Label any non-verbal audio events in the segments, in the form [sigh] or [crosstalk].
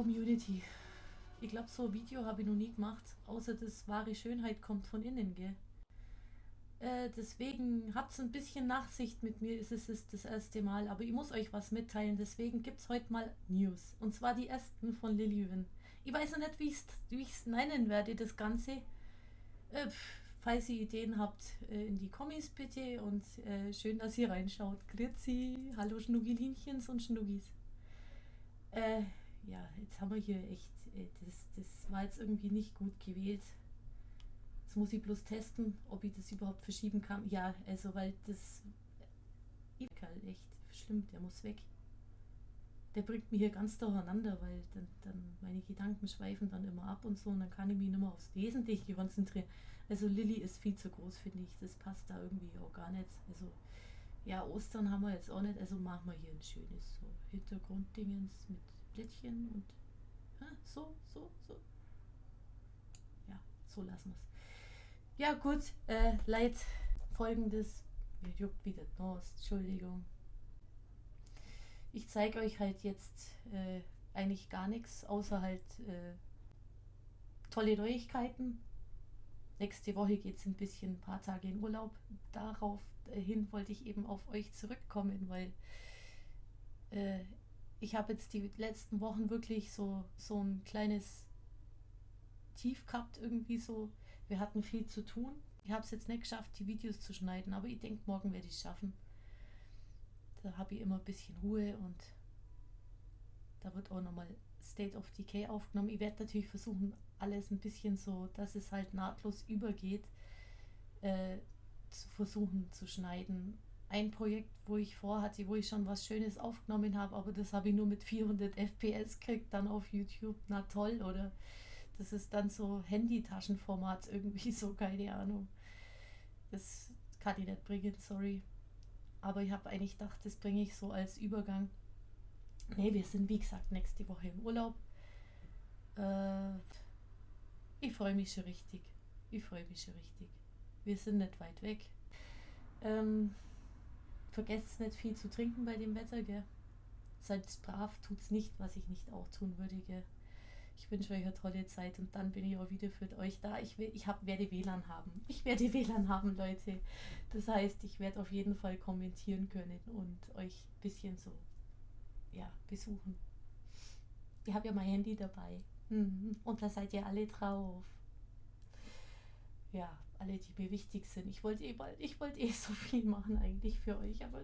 Community. Ich glaube, so ein Video habe ich noch nie gemacht, außer das wahre Schönheit kommt von innen, gell? Äh, deswegen habt ein bisschen Nachsicht mit mir, es ist das erste Mal, aber ich muss euch was mitteilen, deswegen gibt es heute mal News. Und zwar die ersten von Lilywin. Ich weiß noch nicht, wie ich es nennen werde, das Ganze. Äh, falls ihr Ideen habt, äh, in die Kommis bitte und äh, schön, dass ihr reinschaut. Grüezi, hallo Schnuggelinchens und Schnuggis. Äh, ja, jetzt haben wir hier echt, äh, das, das war jetzt irgendwie nicht gut gewählt. Jetzt muss ich bloß testen, ob ich das überhaupt verschieben kann. Ja, also weil das echt schlimm, der muss weg. Der bringt mich hier ganz durcheinander, weil dann, dann meine Gedanken schweifen dann immer ab und so und dann kann ich mich nicht mehr aufs Wesentliche konzentrieren. Also Lilly ist viel zu groß, finde ich. Das passt da irgendwie auch gar nicht. Also ja, Ostern haben wir jetzt auch nicht, also machen wir hier ein schönes so Hintergrunddingens mit Blättchen und ja, so, so, so. Ja, so lassen wir es. Ja gut, äh, Leid, folgendes, mir juckt wieder Durst, Entschuldigung. Ich zeige euch halt jetzt äh, eigentlich gar nichts, außer halt äh, tolle Neuigkeiten. Nächste Woche geht es ein bisschen, ein paar Tage in Urlaub. Daraufhin äh, wollte ich eben auf euch zurückkommen, weil äh, ich habe jetzt die letzten Wochen wirklich so, so ein kleines Tief gehabt, irgendwie so wir hatten viel zu tun. Ich habe es jetzt nicht geschafft, die Videos zu schneiden, aber ich denke, morgen werde ich es schaffen. Da habe ich immer ein bisschen Ruhe und da wird auch nochmal State of Decay aufgenommen. Ich werde natürlich versuchen, alles ein bisschen so, dass es halt nahtlos übergeht, äh, zu versuchen zu schneiden. Ein Projekt, wo ich vorhatte, wo ich schon was Schönes aufgenommen habe, aber das habe ich nur mit 400 FPS gekriegt, dann auf YouTube. Na toll, oder? Das ist dann so Handytaschenformat [laughs] irgendwie so, keine Ahnung. Das kann ich nicht bringen, sorry. Aber ich habe eigentlich gedacht, das bringe ich so als Übergang. Ne, wir sind wie gesagt nächste Woche im Urlaub. Äh, ich freue mich schon richtig. Ich freue mich schon richtig. Wir sind nicht weit weg. Ähm, vergesst nicht viel zu trinken bei dem Wetter, gell? Seid brav, tut's nicht, was ich nicht auch tun würde, gell? Ich wünsche euch eine tolle Zeit und dann bin ich auch wieder für euch da. Ich, will, ich hab, werde WLAN haben. Ich werde [laughs] WLAN haben, Leute. Das heißt, ich werde auf jeden Fall kommentieren können und euch ein bisschen so ja, besuchen. Ich habe ja mein Handy dabei. Mhm. Und da seid ihr alle drauf. Ja, alle, die mir wichtig sind. Ich wollte eh bald, ich wollte eh [laughs] so viel machen eigentlich für euch, aber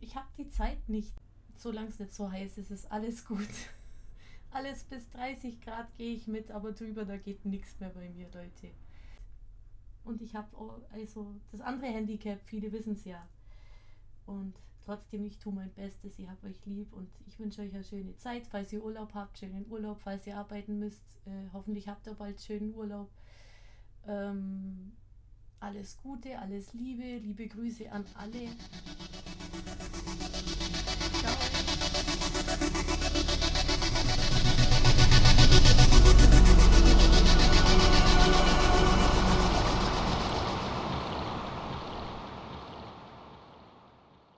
ich habe die Zeit nicht. Solange es nicht so heiß ist, ist alles gut. [laughs] Alles bis 30 Grad gehe ich mit, aber drüber, da geht nichts mehr bei mir, Leute. Und ich habe also das andere Handicap, viele wissen es ja. Und trotzdem, ich tue mein Bestes, ich habe euch lieb und ich wünsche euch eine schöne Zeit. Falls ihr Urlaub habt, schönen Urlaub. Falls ihr arbeiten müsst, äh, hoffentlich habt ihr bald schönen Urlaub. Ähm, alles Gute, alles Liebe, liebe Grüße an alle.